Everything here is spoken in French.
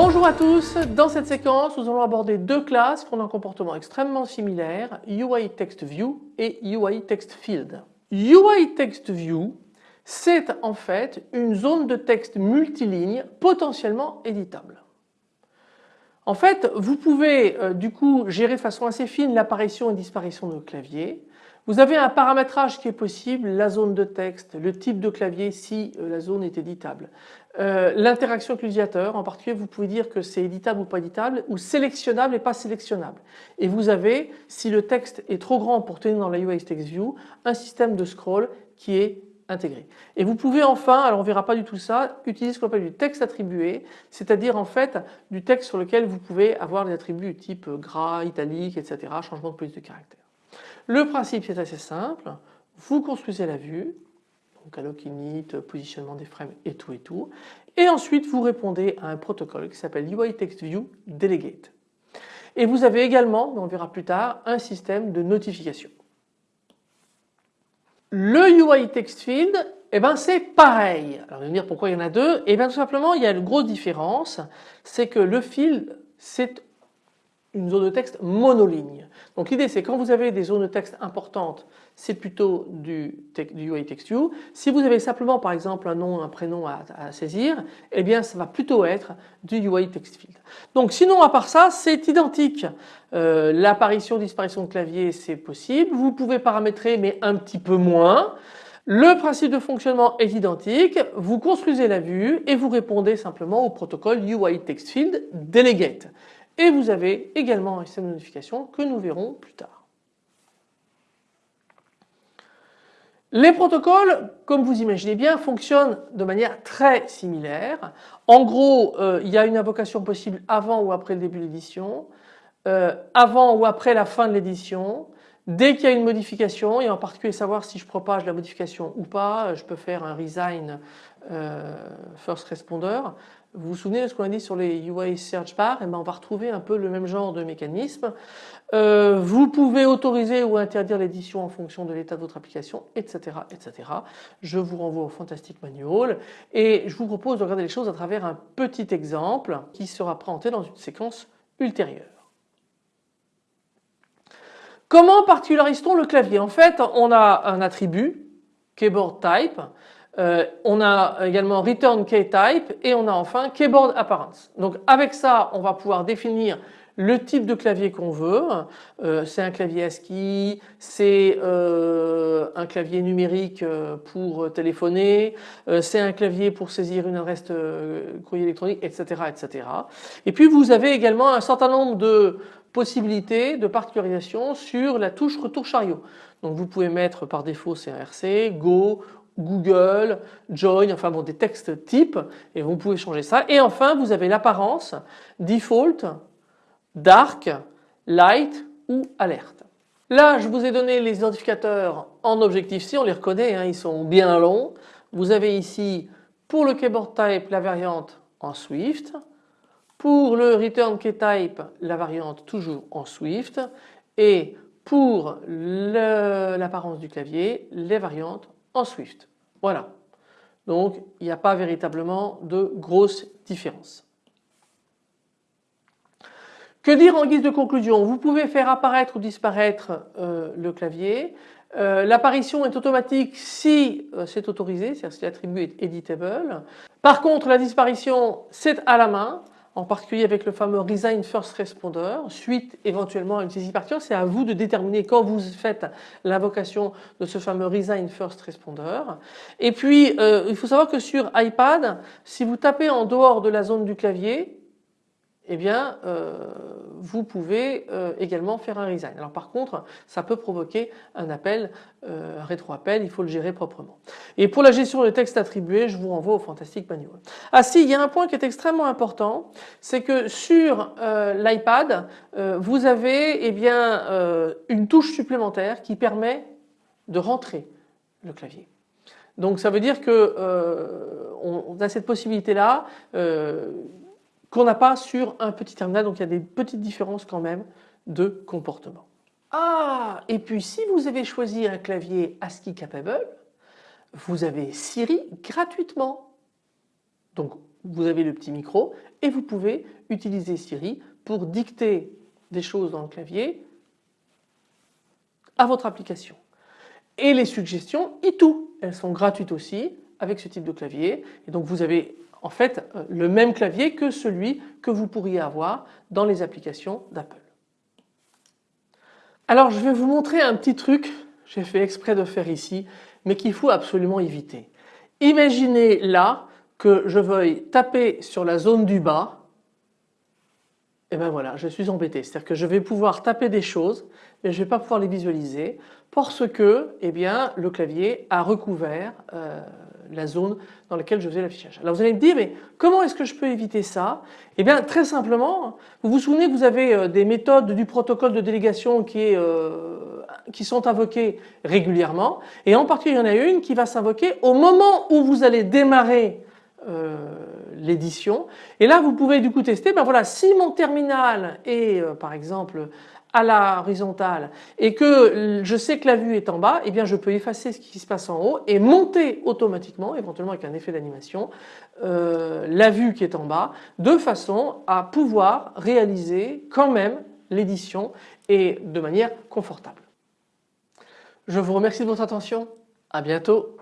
Bonjour à tous, dans cette séquence nous allons aborder deux classes qui ont un comportement extrêmement similaire, UI Text View et UI Text Field. UI Text View c'est en fait une zone de texte multiligne potentiellement éditable. En fait vous pouvez euh, du coup gérer de façon assez fine l'apparition et disparition de clavier. Vous avez un paramétrage qui est possible, la zone de texte, le type de clavier si euh, la zone est éditable. Euh, l'interaction avec l'utilisateur, en particulier vous pouvez dire que c'est éditable ou pas éditable ou sélectionnable et pas sélectionnable. Et vous avez, si le texte est trop grand pour tenir dans la UI Text View, un système de scroll qui est Et vous pouvez enfin, alors on verra pas du tout ça, utiliser ce qu'on appelle du texte attribué, c'est-à-dire en fait du texte sur lequel vous pouvez avoir des attributs type gras, italique, etc., changement de police de caractère. Le principe c'est assez simple, vous construisez la vue, donc alloc init, positionnement des frames et tout et tout, et ensuite vous répondez à un protocole qui s'appelle UI Text View Delegate. Et vous avez également, on verra plus tard, un système de notification. Le UI Text Field, eh ben c'est pareil. Alors vous me dire pourquoi il y en a deux Eh bien tout simplement il y a une grosse différence, c'est que le field c'est une zone de texte monoligne. Donc l'idée c'est quand vous avez des zones de texte importantes, c'est plutôt du, UI Text. Si vous avez simplement par exemple un nom, un prénom à, saisir, eh bien ça va plutôt être du UI Text Field. Donc sinon à part ça c'est identique. Euh, L'apparition, disparition de clavier c'est possible. Vous pouvez paramétrer mais un petit peu moins. Le principe de fonctionnement est identique, vous construisez la vue et vous répondez simplement au protocole UI Text Field Delegate et vous avez également un système de notification que nous verrons plus tard. Les protocoles, comme vous imaginez bien, fonctionnent de manière très similaire. En gros, euh, il y a une invocation possible avant ou après le début de l'édition, euh, avant ou après la fin de l'édition, Dès qu'il y a une modification et en particulier savoir si je propage la modification ou pas, je peux faire un resign euh, first responder. Vous vous souvenez de ce qu'on a dit sur les UI search bar eh ben on va retrouver un peu le même genre de mécanisme. Euh, vous pouvez autoriser ou interdire l'édition en fonction de l'état de votre application, etc., etc. Je vous renvoie au Fantastic Manual et je vous propose de regarder les choses à travers un petit exemple qui sera présenté dans une séquence ultérieure. Comment particularise-t-on le clavier? En fait, on a un attribut, keyboard type, euh, on a également return key type et on a enfin keyboard appearance. Donc avec ça, on va pouvoir définir le type de clavier qu'on veut. Euh, c'est un clavier ASCII, c'est euh, un clavier numérique pour téléphoner, c'est un clavier pour saisir une adresse courrier électronique, etc., etc. Et puis vous avez également un certain nombre de possibilité de particularisation sur la touche retour chariot. Donc vous pouvez mettre par défaut CRC, Go, Google, Join, enfin bon des textes types et vous pouvez changer ça. Et enfin vous avez l'apparence Default, Dark, Light ou Alerte. Là je vous ai donné les identificateurs en Objective-C, on les reconnaît, hein, ils sont bien longs. Vous avez ici pour le keyboard type la variante en Swift, pour le return key type, la variante toujours en Swift et pour l'apparence du clavier, les variantes en Swift. Voilà. Donc il n'y a pas véritablement de grosses différences. Que dire en guise de conclusion? Vous pouvez faire apparaître ou disparaître euh, le clavier. Euh, l'apparition est automatique si euh, c'est autorisé, c'est-à-dire si l'attribut est editable. Par contre la disparition c'est à la main en particulier avec le fameux Resign First Responder, suite éventuellement à une saisie partielle. C'est à vous de déterminer quand vous faites l'invocation de ce fameux Resign First Responder. Et puis, euh, il faut savoir que sur iPad, si vous tapez en dehors de la zone du clavier, eh bien euh, vous pouvez euh, également faire un resign. Alors par contre ça peut provoquer un appel, euh, un rétro-appel, il faut le gérer proprement. Et pour la gestion des textes attribués je vous renvoie au Fantastic Manual. Ah si il y a un point qui est extrêmement important c'est que sur l'iPad vous avez eh bien une touche supplémentaire qui permet de rentrer le clavier. Donc ça veut dire que euh, on, a cette possibilité là euh, qu'on n'a pas sur un petit terminal donc il y a des petites différences quand même de comportement. Ah et puis si vous avez choisi un clavier ASCII capable vous avez Siri gratuitement. Donc vous avez le petit micro et vous pouvez utiliser Siri pour dicter des choses dans le clavier à votre application. Et les suggestions iToo, elles sont gratuites aussi avec ce type de clavier et donc vous avez en fait euh, le même clavier que celui que vous pourriez avoir dans les applications d'Apple. Alors je vais vous montrer un petit truc, j'ai fait exprès de faire ici, mais qu'il faut absolument éviter. Imaginez là que je veuille taper sur la zone du bas et ben voilà, je suis embêté. C'est-à-dire que je vais pouvoir taper des choses, mais je ne vais pas pouvoir les visualiser parce que eh bien, le clavier a recouvert euh, la zone dans laquelle je faisais l'affichage. Alors vous allez me dire, mais comment est-ce que je peux éviter ça? Eh bien très simplement, vous vous souvenez que vous avez euh, des méthodes du protocole de délégation qui, est, euh, qui sont invoquées régulièrement et en particulier il y en a une qui va s'invoquer au moment où vous allez démarrer euh, l'édition et là vous pouvez du coup tester ben voilà si mon terminal est euh, par exemple à la horizontale et que je sais que la vue est en bas eh bien je peux effacer ce qui se passe en haut et monter automatiquement éventuellement avec un effet d'animation euh, la vue qui est en bas de façon à pouvoir réaliser quand même l'édition et de manière confortable. Je vous remercie de votre attention, à bientôt.